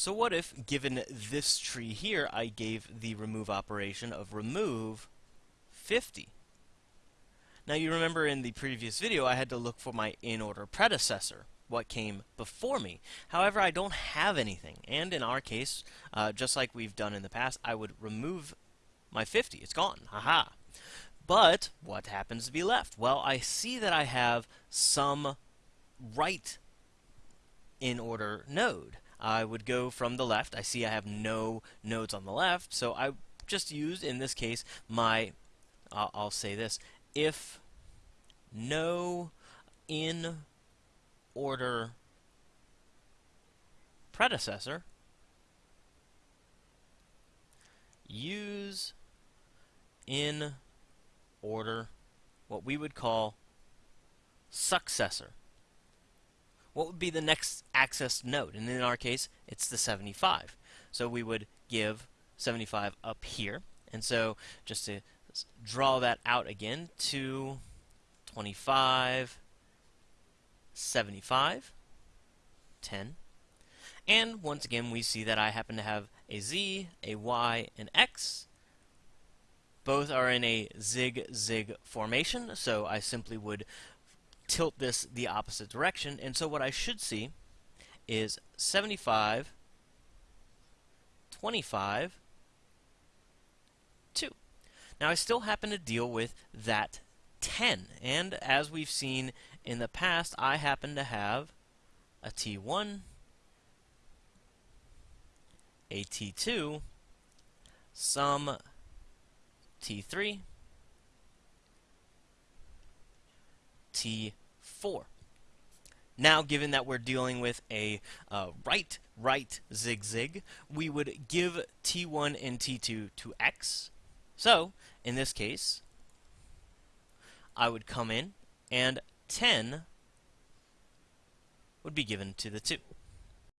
So what if, given this tree here, I gave the remove operation of remove 50? Now you remember in the previous video I had to look for my in-order predecessor, what came before me. However, I don't have anything, and in our case, uh, just like we've done in the past, I would remove my 50. It's gone. Haha. But what happens to be left? Well, I see that I have some right in order node. I would go from the left. I see I have no nodes on the left, so I just used, in this case, my, uh, I'll say this, if no in order predecessor, use in order what we would call successor what would be the next accessed node? And in our case, it's the 75. So we would give 75 up here. And so just to draw that out again, 2, 25, 75, 10. And once again, we see that I happen to have a Z, a Y, and X. Both are in a zig-zig formation, so I simply would tilt this the opposite direction. And so what I should see is 75, 25, 2. Now I still happen to deal with that 10. And as we've seen in the past, I happen to have a T1, a T2, some T3, T 4. Now, given that we're dealing with a uh, right-right zig-zig, we would give T1 and T2 to X. So, in this case, I would come in, and 10 would be given to the 2.